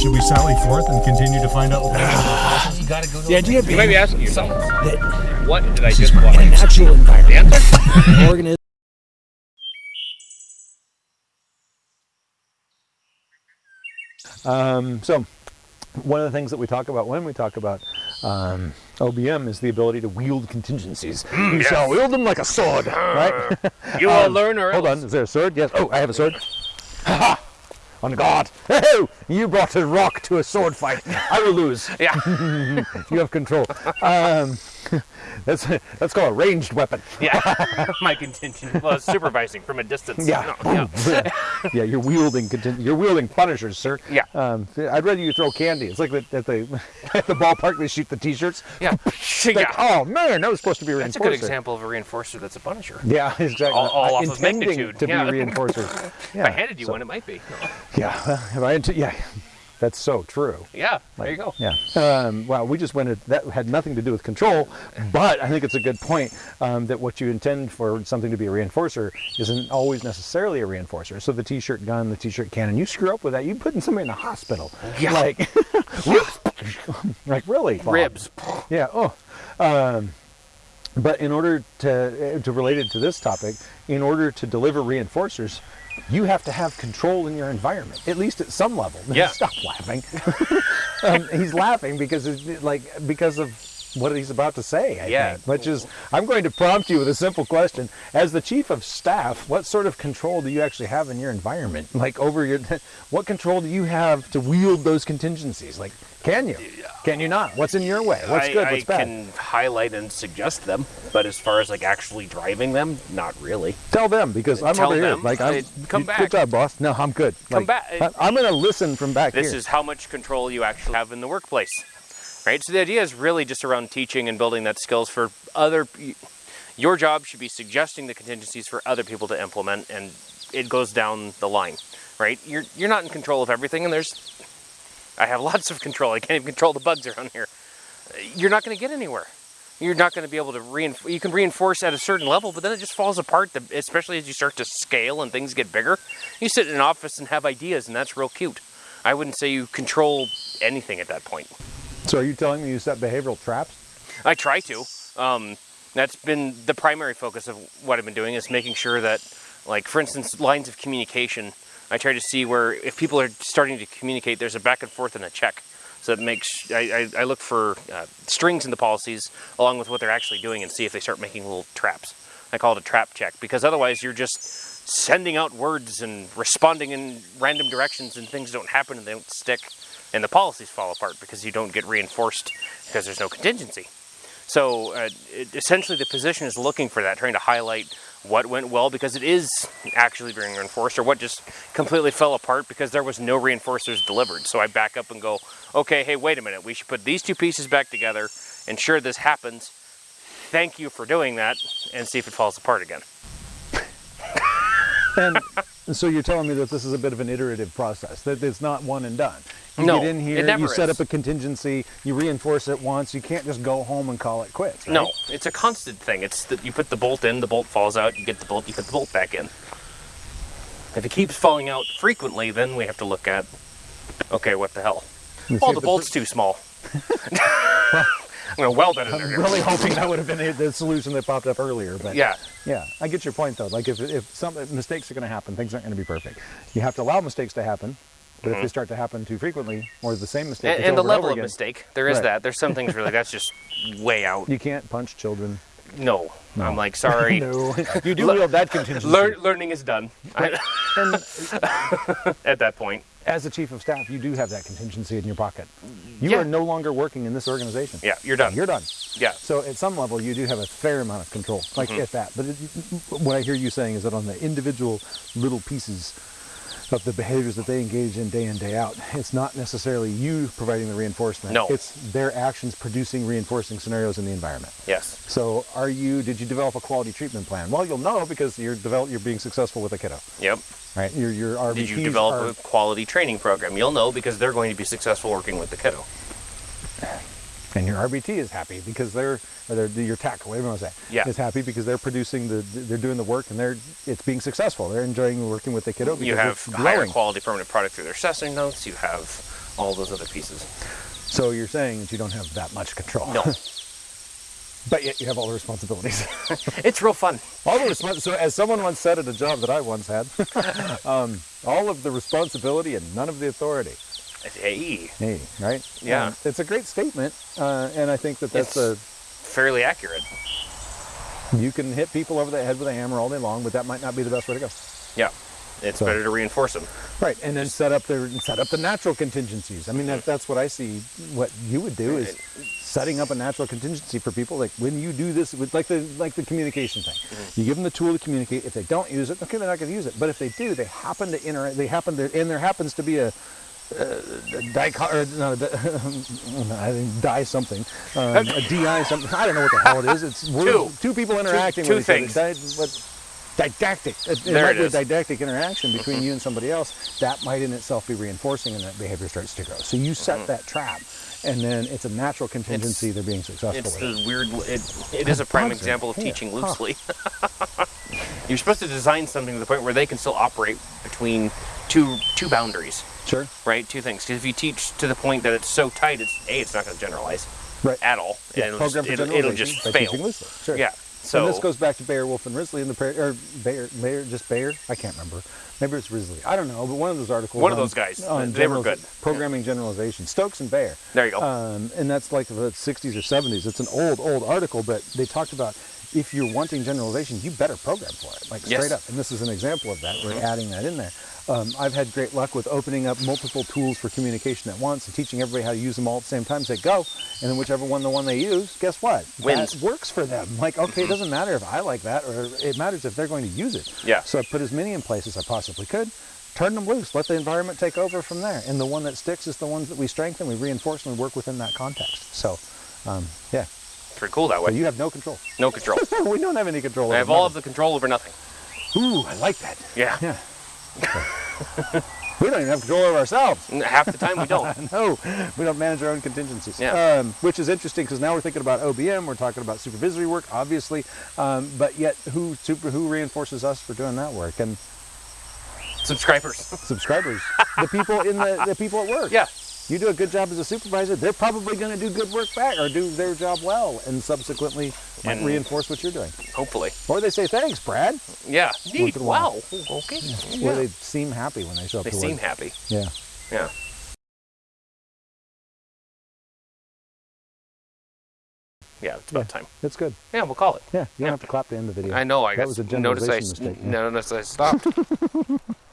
should we sally forth and continue to find out? what You gotta go to The idea You being might be asking yourself, that what did I just in a watch? natural The environment, answer? organism Um, so, one of the things that we talk about when we talk about um, OBM is the ability to wield contingencies. you shall wield them like a sword, right? You will learn or Hold on, is there a sword? Yes. Oh, I have a sword. On guard. Oh, you brought a rock to a sword fight. I will lose. Yeah. You have control. Um, that's that's called a ranged weapon. Yeah. My contingent was supervising from a distance. Yeah. No, yeah. yeah, you're wielding you're wielding punishers, sir. Yeah. Um, I'd rather you throw candy. It's like the, at the at the ballpark they shoot the T-shirts. Yeah. Like, yeah. oh man, that was supposed to be a That's a good example of a reinforcer that's a punisher. Yeah, exactly. All- all Uh, off of magnitude, to yeah. be reinforcers. If I handed you so- one, it might be. Yeah. if I yeah. That's so true. Yeah. There you go. Yeah. Um, well, we just went. At, that had nothing to do with control, but I think it's a good point um, that what you intend for something to be a reinforcer isn't always necessarily a reinforcer. So the T-shirt gun, the T-shirt cannon, you screw up with that, you putting somebody in the hospital. Yeah. Like, like really? Bob? Ribs. Yeah. Oh. Um, but in order to uh, to relate it to this topic, in order to deliver reinforcers, you have to have control in your environment, at least at some level. Yeah. Stop laughing. um, he's laughing because it's like because of what he's about to say. I Yeah. think, which is I'm going to prompt you with a simple question: As the chief of staff, what sort of control do you actually have in your environment? Like over your, what control do you have to wield those contingencies? Like, can you? Can you not? What's in your way? What's I, good? I What's bad? can highlight and suggest them, but as far as like actually driving them, not really. Tell them because I'm Tell over here. Like, I'm, Uh, come you- back. Good job, boss. No, I'm good. Come Like, back. I- I'm gonna listen from back This is how much control you actually have in the workplace. Right? So the idea is really just around teaching and building that skills for other your job should be suggesting the contingencies for other people to implement and it goes down the line. Right? You're you're not in control of everything and there's I have lots of control. I can't even control the bugs around here. You're not going to get anywhere. You're not going to be able to reinforce. You can reinforce at a certain level, but then it just falls apart. the- Especially as you start to scale and things get bigger. You sit in an office and have ideas, and that's real cute. I wouldn't say you control anything at that point. so, are you telling me you set behavioral traps? I try to. Um, that's been the primary focus of what I've been doing is making sure that, like for instance, lines of communication. I try to see where if people are starting to communicate, there's a back and forth and a check. So it makes I, I, I look for uh, strings in the policies along with what they're actually doing and see if they start making little traps. I call it a trap check because otherwise you're just sending out words and responding in random directions and things don't happen and they don't stick and the policies fall apart because you don't get reinforced because there's no contingency. So uh, it, essentially, the position is looking for that, trying to highlight what went well because it is actually being reinforced, or what just completely fell apart because there was no reinforcers delivered. So I back up and go, okay, hey, wait a minute, we should put these two pieces back together, ensure this happens. Thank you for doing that, and see if it falls apart again. And so you're telling me that this is a bit of an iterative process, that it's not one and done. You No, get in here, you set is. up a contingency, you reinforce it once, you can't just go home and call it quits. Right? No, it's a constant thing. It's that you put the bolt in, the bolt falls out, you get the bolt, you put the bolt back in. If it keeps falling out frequently, then we have to look at, okay, what the hell? You Oh, the if bolt's too small. I'm gonna weld it in I'm there. really hoping that would have been the solution that popped up earlier, but Yeah, Yeah, I get your point though. Like if, if some mistakes are going to happen, things aren't going to be perfect. You have to allow mistakes to happen, but if they start to happen too frequently or the same mistake, Mm-hmm. and, and the level over of mistake, there is Right. that. There's some things really that's just way out. you can't punch children. No, I'm like sorry. No, you do wield that contingency. Learn, learning is done and at that point. As a chief of staff, you do have that contingency in your pocket. You Yeah. are no longer working in this organization. Yeah, you're done. You're done. Yeah, So at some level, you do have a fair amount of control, like Mm-hmm. at that. But it, what I hear you saying is that on the individual little pieces of the behaviors that they engage in day in day out, it's not necessarily you providing the reinforcement. No. it's their actions producing reinforcing scenarios in the environment. yes. So, are you? Did you develop a quality treatment plan? Well, you'll know because you're develop, You're being successful with a kiddo, Yep. right? Your your RBTs Did you develop are, a quality training program? You'll know because they're going to be successful working with the kiddo. And your RBT is happy because they're, or they're your tech, whatever you want to say, Yeah. is happy because they're producing the, they're doing the work and they're, it's being successful. They're enjoying working with the kiddo because You have higher quality permanent product through their assessing notes. You have all those other pieces. So you're saying that you don't have that much control. No, but yet you have all the responsibilities. it's real fun. all the respons- So as someone once said at a job that I once had, um, all of the responsibility and none of the authority. Hey, Hey, right? Yeah. Um, it's a great statement, uh, and I think that that's a fairly accurate. you can hit people over the head with a hammer all day long, but that might not be the best way to go. Yeah, it's So- better to reinforce them. Right, and then set up the set up the natural contingencies. I mean, that, that's what I see. What you would do is setting up a natural contingency for people. Like when you do this, with like the like the communication thing, you give them the tool to communicate. If they don't use it, okay, they're not going to use it. But if they do, they happen to interact. They happen to, and there happens to be a. Uh, a dico- or no, di- I think die something, um, a di something. I don't know what the hell it is. It's Two. two people interacting two with things. each other. Di- what- didactic. It, There might it be a didactic interaction between you and somebody else. That might in itself be reinforcing, and that behavior starts to grow. So you set that trap, and then it's a natural contingency. they're being successful It's with. the weird. It, it is a prime example of here. teaching Huh. loosely. You're supposed to design something to the point where they can still operate between two two boundaries, Sure. right? Two things. Because if you teach to the point that it's so tight, it's a it's not going to generalize Right. at all. Yeah, and it'll program just, for it'll, it'll just fail. Sure. Yeah. So So this goes back to Baer, Wolf, and Risley in the par- or Baer, Baer, just Baer. I can't remember. Maybe it's Risley. I don't know. But one of those articles. One of those guys. on They were good. Programming generalization. Stokes and Baer. There you go. Um, and that's like the 60s or 70s. It's an old, old article, but they talked about if you're wanting generalization, you better program for it, like Yes. Mm-hmm. straight up. And this is an example of that. We're adding that in there. Um, I've had great luck with opening up multiple tools for communication at once and teaching everybody how to use them all at the same time. Say go, and then whichever one the one they use, guess what? Wins. That works for them. Like okay, it doesn't matter if I like that, or it matters if they're going to use it. Yeah. So I put as many in place as I possibly could. Turn them loose. Let the environment take over from there. And the one that sticks is the ones that we strengthen, we reinforce, and we work within that context. So, um, yeah. Pretty cool that way. you have no control. No control. we don't have any control. I have all of the control over nothing. Ooh, I like that. Yeah. Yeah. we don't even have control over ourselves. Half the time we don't. No, we don't manage our own contingencies. Yeah. Um, which is interesting because now we're thinking about OBM, we're talking about supervisory work, obviously, um, but yet who super who reinforces us for doing that work and Subscribers. subscribers, the people in the the people at work. Yeah. You do a good job as a supervisor, they're probably going to do good work back or do their job well, and subsequently might And- reinforce what you're doing. Hopefully. Or they say thanks, Brad. Yeah. Neat. in while. Wow. Okay. Or Yeah. they seem happy when they show up They to seem work. happy. Yeah. Yeah. Yeah, it's about time. It's good. Yeah, we'll call it. Yeah, you don't have to clap to end of the video. I know. I That guess was a notice I generalization s- mistake, yeah. notice I stopped.